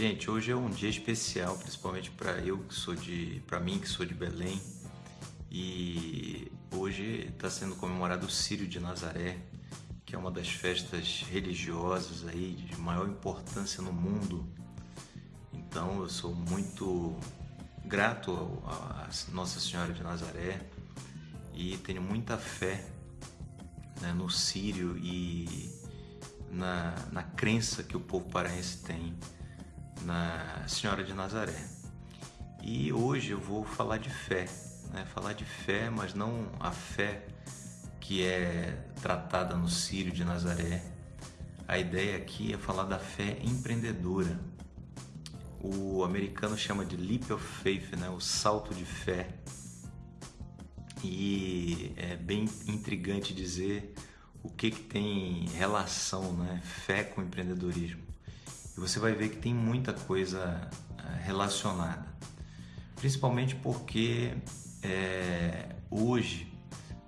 Gente, hoje é um dia especial, principalmente para eu que sou de, para mim que sou de Belém. E hoje está sendo comemorado o Círio de Nazaré, que é uma das festas religiosas aí de maior importância no mundo. Então eu sou muito grato a Nossa Senhora de Nazaré e tenho muita fé né, no Sírio e na, na crença que o povo paraense tem na Senhora de Nazaré. E hoje eu vou falar de fé, né? falar de fé, mas não a fé que é tratada no Sírio de Nazaré. A ideia aqui é falar da fé empreendedora. O americano chama de leap of faith, né? o salto de fé. E é bem intrigante dizer o que, que tem relação, né? fé com empreendedorismo você vai ver que tem muita coisa eh, relacionada. Principalmente porque é, hoje,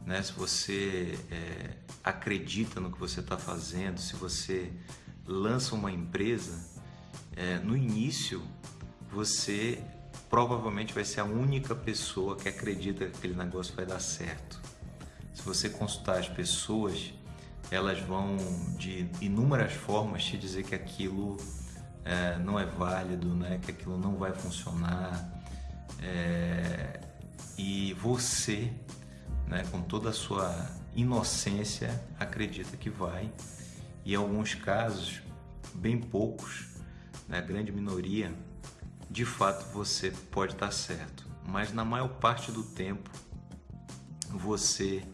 né, se você é, acredita no que você está fazendo, se você lança uma empresa, é, no início você provavelmente vai ser a única pessoa que acredita que aquele negócio vai dar certo. Se você consultar as pessoas, elas vão de inúmeras formas te dizer que aquilo é, não é válido, né? que aquilo não vai funcionar. É, e você, né, com toda a sua inocência, acredita que vai. E em alguns casos, bem poucos, né, grande minoria, de fato você pode estar certo. Mas na maior parte do tempo, você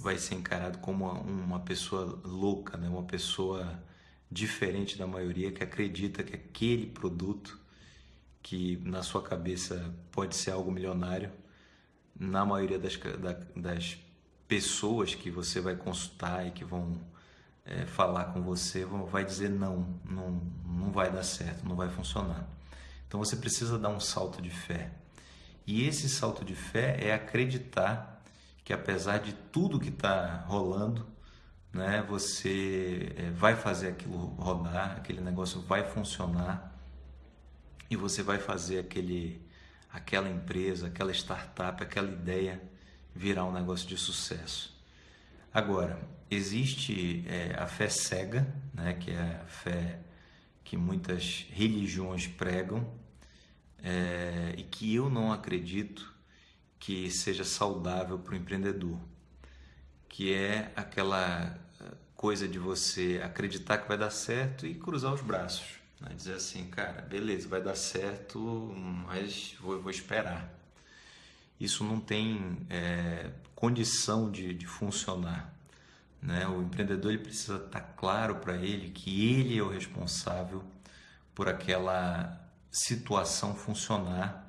vai ser encarado como uma, uma pessoa louca, né? uma pessoa diferente da maioria que acredita que aquele produto que na sua cabeça pode ser algo milionário, na maioria das, das pessoas que você vai consultar e que vão é, falar com você, vão, vai dizer não, não, não vai dar certo, não vai funcionar. Então você precisa dar um salto de fé. E esse salto de fé é acreditar que apesar de tudo que está rolando, né? Você é, vai fazer aquilo rodar, aquele negócio vai funcionar e você vai fazer aquele, aquela empresa, aquela startup, aquela ideia virar um negócio de sucesso. Agora, existe é, a fé cega, né? Que é a fé que muitas religiões pregam é, e que eu não acredito que seja saudável para o empreendedor que é aquela eh, coisa de você acreditar que vai dar certo e cruzar os braços. Né? Dizer assim, cara, beleza, vai dar certo, mas vou, vou esperar. Isso não tem é, condição de, de funcionar. Né? O empreendedor ele precisa estar claro para ele que ele é o responsável por aquela situação funcionar.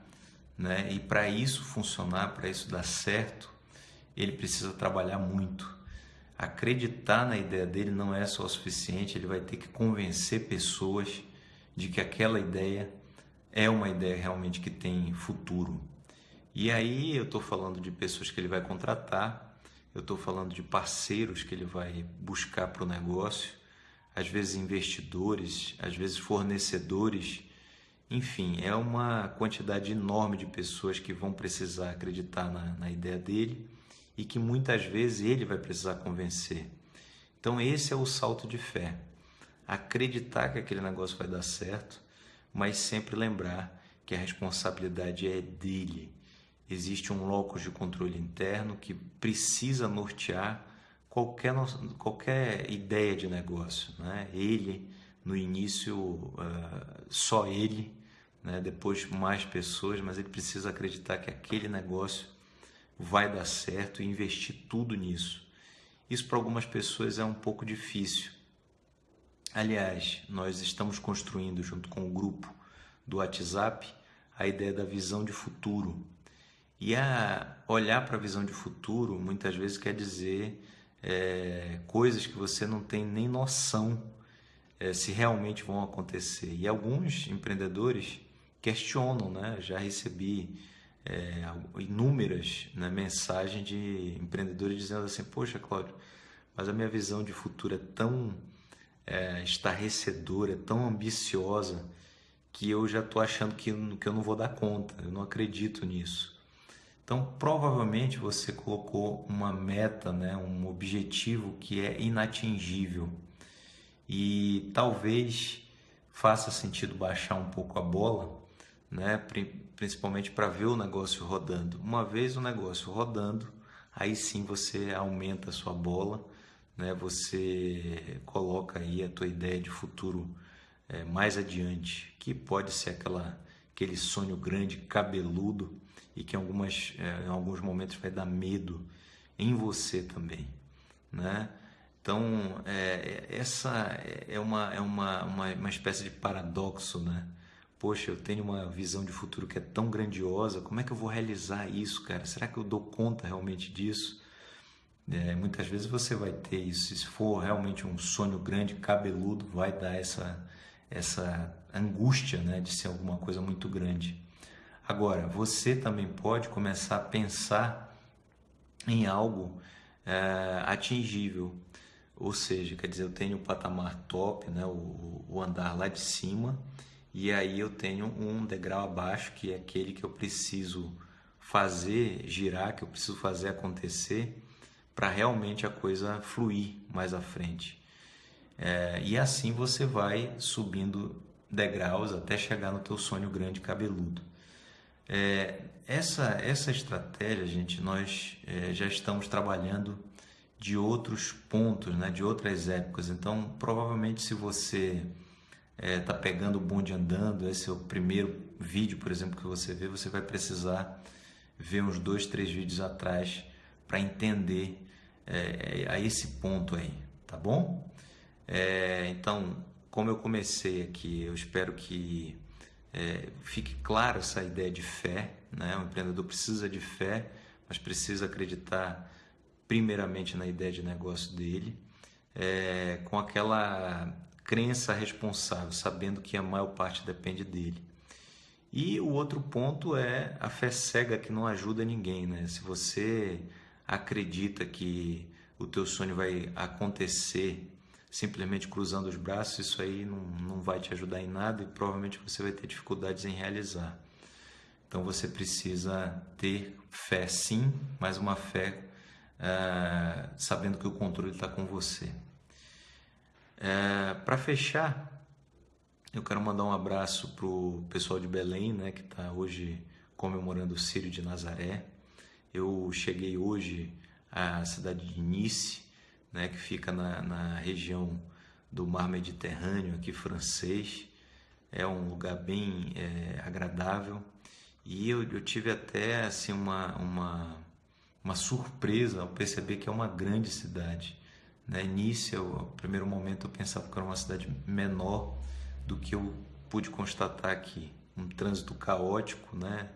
Né? E para isso funcionar, para isso dar certo, ele precisa trabalhar muito. Acreditar na ideia dele não é só o suficiente, ele vai ter que convencer pessoas de que aquela ideia é uma ideia realmente que tem futuro. E aí eu estou falando de pessoas que ele vai contratar, eu estou falando de parceiros que ele vai buscar para o negócio, às vezes investidores, às vezes fornecedores, enfim, é uma quantidade enorme de pessoas que vão precisar acreditar na, na ideia dele e que muitas vezes ele vai precisar convencer. Então, esse é o salto de fé. Acreditar que aquele negócio vai dar certo, mas sempre lembrar que a responsabilidade é dele. Existe um locus de controle interno que precisa nortear qualquer, qualquer ideia de negócio. Né? Ele, no início, uh, só ele, né? depois mais pessoas, mas ele precisa acreditar que aquele negócio vai dar certo e investir tudo nisso. Isso para algumas pessoas é um pouco difícil. Aliás, nós estamos construindo junto com o grupo do WhatsApp a ideia da visão de futuro. E a olhar para a visão de futuro muitas vezes quer dizer é, coisas que você não tem nem noção é, se realmente vão acontecer. E alguns empreendedores questionam, né? Já recebi é, inúmeras né, mensagens de empreendedores dizendo assim: Poxa, Cláudio, mas a minha visão de futuro é tão é, estarrecedora, é tão ambiciosa, que eu já estou achando que, que eu não vou dar conta, eu não acredito nisso. Então, provavelmente você colocou uma meta, né, um objetivo que é inatingível. E talvez faça sentido baixar um pouco a bola, né, principalmente para ver o negócio rodando. Uma vez o negócio rodando, aí sim você aumenta a sua bola, né, você coloca aí a tua ideia de futuro é, mais adiante, que pode ser aquela, aquele sonho grande, cabeludo, e que em, algumas, é, em alguns momentos vai dar medo em você também. Né? Então, é, essa é, uma, é uma, uma, uma espécie de paradoxo, né? Poxa, eu tenho uma visão de futuro que é tão grandiosa, como é que eu vou realizar isso, cara? Será que eu dou conta realmente disso? É, muitas vezes você vai ter isso. Se for realmente um sonho grande, cabeludo, vai dar essa, essa angústia né, de ser alguma coisa muito grande. Agora, você também pode começar a pensar em algo é, atingível, ou seja, quer dizer, eu tenho o patamar top, né, o, o andar lá de cima, e aí eu tenho um degrau abaixo, que é aquele que eu preciso fazer girar, que eu preciso fazer acontecer para realmente a coisa fluir mais à frente. É, e assim você vai subindo degraus até chegar no teu sonho grande cabeludo. É, essa, essa estratégia, gente, nós é, já estamos trabalhando de outros pontos, né, de outras épocas. Então, provavelmente, se você é, pegando o bonde andando, esse é o primeiro vídeo, por exemplo, que você vê, você vai precisar ver uns dois, três vídeos atrás para entender é, a esse ponto aí, tá bom? É, então, como eu comecei aqui, eu espero que é, fique claro essa ideia de fé. Né? O empreendedor precisa de fé, mas precisa acreditar primeiramente na ideia de negócio dele, é, com aquela crença responsável, sabendo que a maior parte depende dele. E o outro ponto é a fé cega que não ajuda ninguém, né? Se você acredita que o teu sonho vai acontecer simplesmente cruzando os braços, isso aí não, não vai te ajudar em nada e provavelmente você vai ter dificuldades em realizar. Então você precisa ter fé sim, mas uma fé uh, sabendo que o controle está com você. É, Para fechar, eu quero mandar um abraço para o pessoal de Belém, né, que está hoje comemorando o Círio de Nazaré. Eu cheguei hoje à cidade de Nice, né, que fica na, na região do mar Mediterrâneo, aqui francês. É um lugar bem é, agradável e eu, eu, tive até assim uma, uma, uma surpresa ao perceber que é uma grande cidade. Né? Eu, no primeiro momento, eu pensava que era uma cidade menor do que eu pude constatar aqui. Um trânsito caótico, né?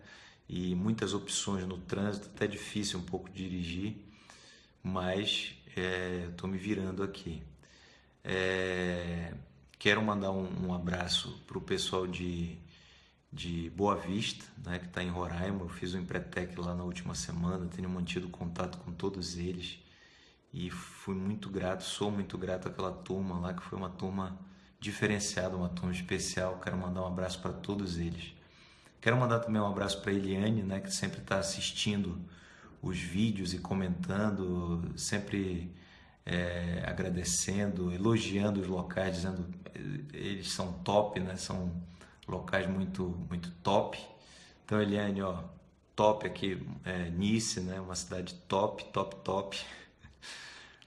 E muitas opções no trânsito, até difícil um pouco dirigir, mas estou é, me virando aqui. É, quero mandar um, um abraço para o pessoal de, de Boa Vista, né, que está em Roraima. Eu fiz um Empretec lá na última semana, tenho mantido contato com todos eles e fui muito grato, sou muito grato àquela turma lá, que foi uma turma diferenciada, uma turma especial. Quero mandar um abraço para todos eles. Quero mandar também um abraço para a Eliane, né, que sempre está assistindo os vídeos e comentando, sempre é, agradecendo, elogiando os locais, dizendo eles são top, né? São locais muito muito top. Então, Eliane, ó, top aqui, é, Nice, né? Uma cidade top, top, top.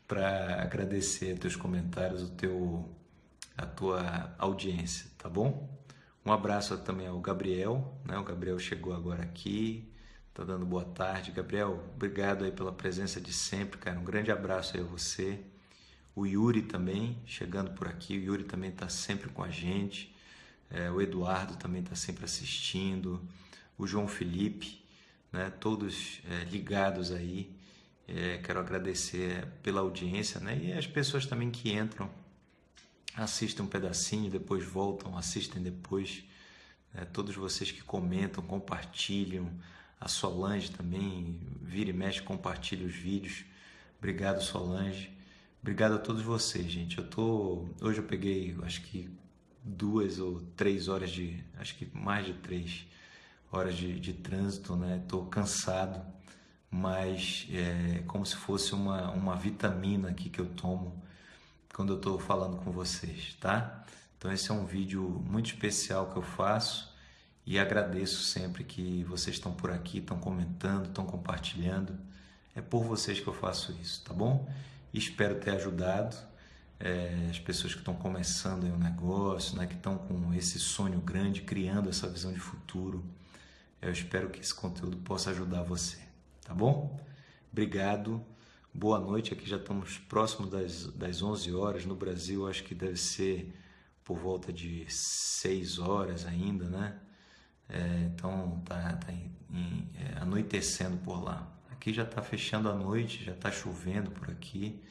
Para agradecer teus comentários, o teu a tua audiência, tá bom? Um abraço também ao Gabriel, né? O Gabriel chegou agora aqui, Tá dando boa tarde. Gabriel, obrigado aí pela presença de sempre, cara. Um grande abraço aí a você. O Yuri também, chegando por aqui. O Yuri também está sempre com a gente. É, o Eduardo também está sempre assistindo. O João Felipe, né? Todos é, ligados aí. É, quero agradecer pela audiência, né? E as pessoas também que entram, assistem um pedacinho, depois voltam, assistem depois. Né? Todos vocês que comentam, compartilham, a Solange também, vira e mexe, compartilha os vídeos. Obrigado, Solange. Obrigado a todos vocês, gente. Eu tô hoje eu peguei, acho que duas ou três horas de, acho que mais de três horas de, de trânsito, né? Estou cansado, mas é como se fosse uma, uma vitamina aqui que eu tomo quando eu estou falando com vocês, tá? Então esse é um vídeo muito especial que eu faço e agradeço sempre que vocês estão por aqui, estão comentando, estão compartilhando. É por vocês que eu faço isso, tá bom? Espero ter ajudado é, as pessoas que estão começando o um negócio, né, que estão com esse sonho grande, criando essa visão de futuro. Eu espero que esse conteúdo possa ajudar você, tá bom? Obrigado, boa noite. Aqui já estamos próximo das, das 11 horas. No Brasil, acho que deve ser por volta de 6 horas ainda, né? É, então tá, tá em, em, é, anoitecendo por lá. Aqui já está fechando a noite, já está chovendo por aqui,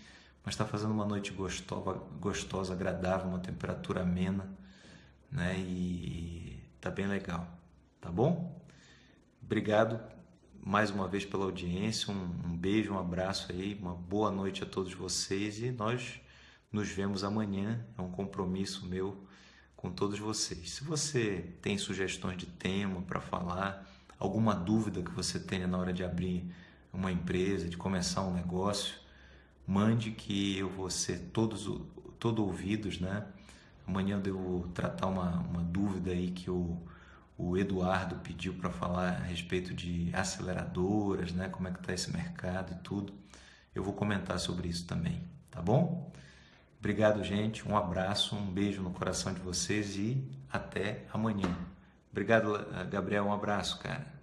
mas está fazendo uma noite gostosa, gostosa, agradável, uma temperatura amena, né? E tá bem legal, tá bom? Obrigado mais uma vez pela audiência, um, um beijo, um abraço aí, uma boa noite a todos vocês e nós nos vemos amanhã. É um compromisso meu com todos vocês. Se você tem sugestões de tema para falar, alguma dúvida que você tenha na hora de abrir uma empresa, de começar um negócio, mande que eu vou ser todos todo ouvidos, né? Amanhã eu devo tratar uma, uma dúvida aí que o, o Eduardo pediu para falar a respeito de aceleradoras, né? Como é que está esse mercado e tudo. Eu vou comentar sobre isso também, tá bom? Obrigado, gente. Um abraço, um beijo no coração de vocês e até amanhã. Obrigado, Gabriel. Um abraço, cara.